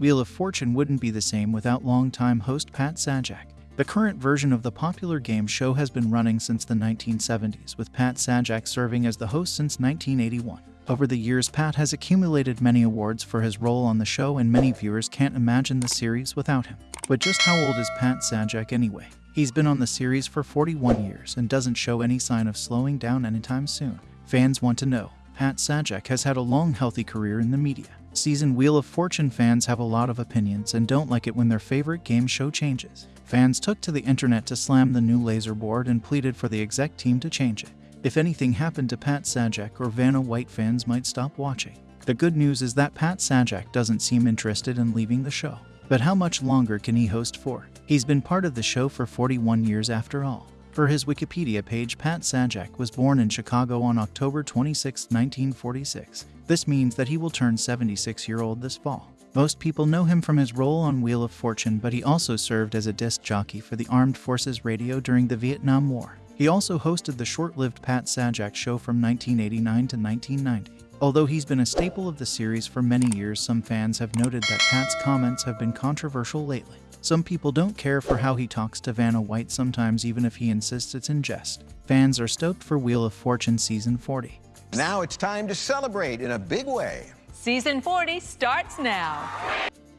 Wheel of Fortune wouldn't be the same without longtime host Pat Sajak. The current version of the popular game show has been running since the 1970s, with Pat Sajak serving as the host since 1981. Over the years, Pat has accumulated many awards for his role on the show, and many viewers can't imagine the series without him. But just how old is Pat Sajak anyway? He's been on the series for 41 years and doesn't show any sign of slowing down anytime soon. Fans want to know. Pat Sajak has had a long, healthy career in the media. Season Wheel of Fortune fans have a lot of opinions and don't like it when their favorite game show changes. Fans took to the internet to slam the new laser board and pleaded for the exec team to change it. If anything happened to Pat Sajak or Vanna White, fans might stop watching. The good news is that Pat Sajak doesn't seem interested in leaving the show. But how much longer can he host for? He's been part of the show for 41 years after all. For his Wikipedia page, Pat Sajak was born in Chicago on October 26, 1946. This means that he will turn 76 year old this fall. Most people know him from his role on Wheel of Fortune, but he also served as a disc jockey for the Armed Forces Radio during the Vietnam War. He also hosted the short lived Pat Sajak Show from 1989 to 1990. Although he's been a staple of the series for many years, some fans have noted that Pat's comments have been controversial lately. Some people don't care for how he talks to Vanna White sometimes even if he insists it's in jest. Fans are stoked for Wheel of Fortune Season 40. Now it's time to celebrate in a big way. Season 40 starts now.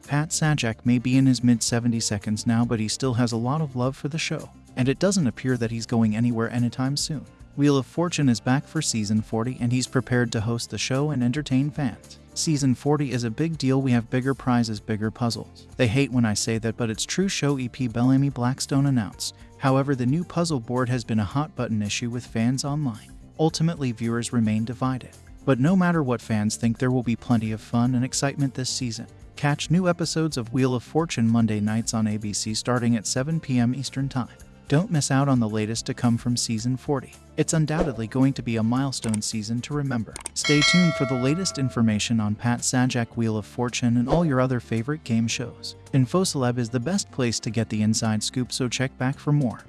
Pat Sajak may be in his mid 70 seconds now, but he still has a lot of love for the show, and it doesn't appear that he's going anywhere anytime soon. Wheel of Fortune is back for season 40 and he's prepared to host the show and entertain fans. Season 40 is a big deal. We have bigger prizes, bigger puzzles. They hate when I say that, but it's true, show EP Bellamie Blackstone announced. However, the new puzzle board has been a hot button issue with fans online. Ultimately, viewers remain divided. But no matter what fans think, there will be plenty of fun and excitement this season. Catch new episodes of Wheel of Fortune Monday nights on ABC starting at 7 p.m. Eastern Time. Don't miss out on the latest to come from season 40. It's undoubtedly going to be a milestone season to remember. Stay tuned for the latest information on Pat Sajak Wheel of Fortune and all your other favorite game shows. InfoCeleb is the best place to get the inside scoop, so check back for more.